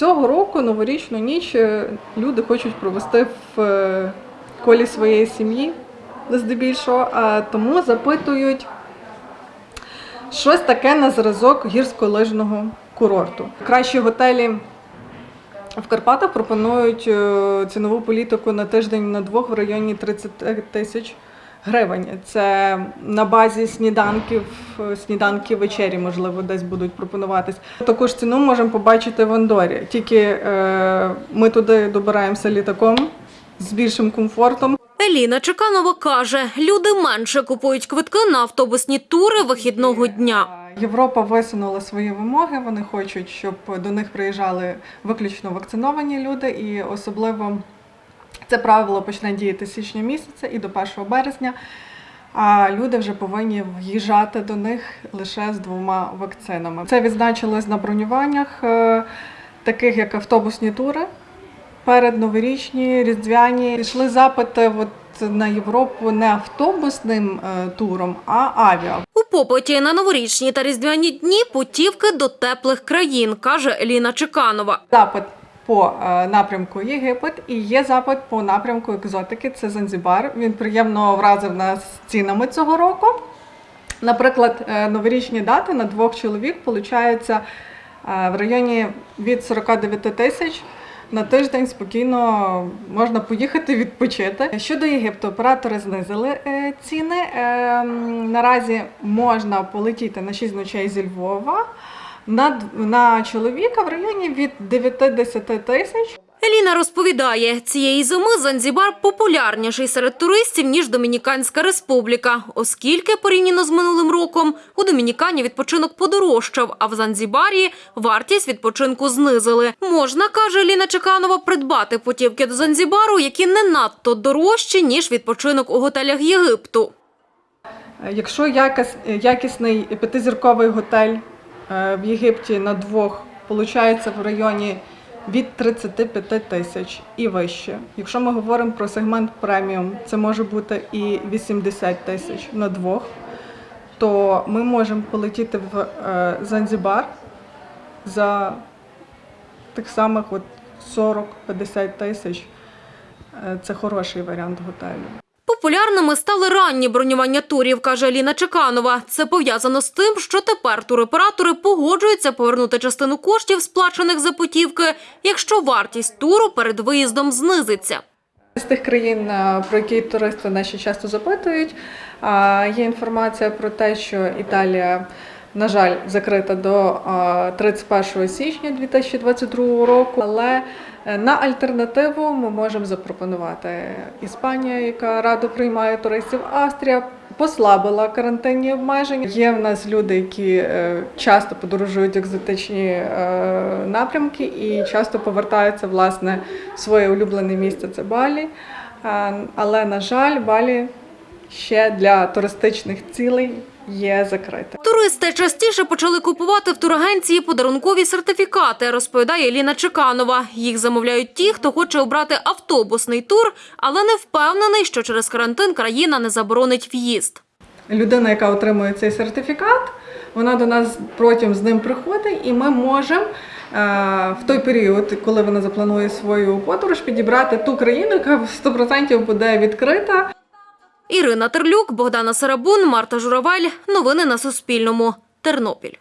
Цього року новорічну ніч е, люди хочуть провести в е, колі своєї сім'ї, здебільшого, а тому запитують щось таке на зразок гірськолижного курорту. Кращі готелі в Карпатах пропонують е, цінову політику на тиждень на двох в районі 30 тисяч гривень. Це на базі сніданків, е, сніданки вечері, можливо, десь будуть пропонуватись. Таку ж ціну можемо побачити в Андорі. Тільки е, ми туди добираємося літаком з більшим комфортом. Еліна Чеканова каже, люди менше купують квитки на автобусні тури вихідного дня. Європа висунула свої вимоги. Вони хочуть, щоб до них приїжджали виключно вакциновані люди, і особливо це правило почне діяти з січня місяця і до 1 березня. А люди вже повинні в'їжджати до них лише з двома вакцинами. Це відзначилось на бронюваннях, е, таких як автобусні тури. Перед новорічні, різдвяні пішли запити от на Європу не автобусним е, туром, а авіа. У попиті на новорічні та різдвяні дні путівки до теплих країн, каже Еліна Чеканова. запит по е, напрямку Єгипет і є запит по напрямку екзотики. Це Занзібар. Він приємно вразив нас цінами цього року. Наприклад, е, новорічні дати на двох чоловік получаються е, в районі від 49 тисяч. На тиждень спокійно можна поїхати відпочити. Щодо Єгипту, оператори знизили ціни. Е, наразі можна полетіти на 6 ночей зі Львова на, на чоловіка в районі від 9-10 тисяч. Еліна розповідає, цієї зими Занзібар популярніший серед туристів, ніж Домініканська республіка, оскільки порівняно з минулим роком у Домінікані відпочинок подорожчав, а в Занзібарі вартість відпочинку знизили. Можна, каже Еліна Чеканова, придбати путівки до Занзібару, які не надто дорожчі, ніж відпочинок у готелях Єгипту. Якщо якісний п'ятизірковий готель в Єгипті на двох виходить в районі від 35 тисяч і вище. Якщо ми говоримо про сегмент преміум, це може бути і 80 тисяч на двох, то ми можемо полетіти в е, Занзібар за тих самих 40-50 тисяч. Е, Це хороший варіант готелю. Популярними стали ранні бронювання турів, каже Аліна Чеканова. Це пов'язано з тим, що тепер туроператори погоджуються повернути частину коштів, сплачених за путівки, якщо вартість туру перед виїздом знизиться. З тих країн, е, про які туристи наші часто запитують, є інформація про те, що Італія, на жаль, закрита до е, 31 січня 2022 року. Але е, на альтернативу ми можемо запропонувати Іспанія, яка радо приймає туристів, Австрія. Послабила карантинні обмеження. Є в нас люди, які е, часто подорожують екзотичні е, напрямки і часто повертаються власне в своє улюблене місце. Це Балі. Але на жаль, Балі ще для туристичних цілей є закрита. Туристи частіше почали купувати в турагенції подарункові сертифікати, розповідає Еліна Чеканова. Їх замовляють ті, хто хоче обрати автобусний тур, але не впевнений, що через карантин країна не заборонить в'їзд. Людина, яка отримує цей сертифікат, вона до нас протягом з ним приходить, і ми можемо. е, В той період, коли вона запланує свою подорож, підібрати ту країну, яка 100% буде відкрита. Ірина Терлюк, Богдана Сарабун, Марта Журавель. Новини на Суспільному. Тернопіль.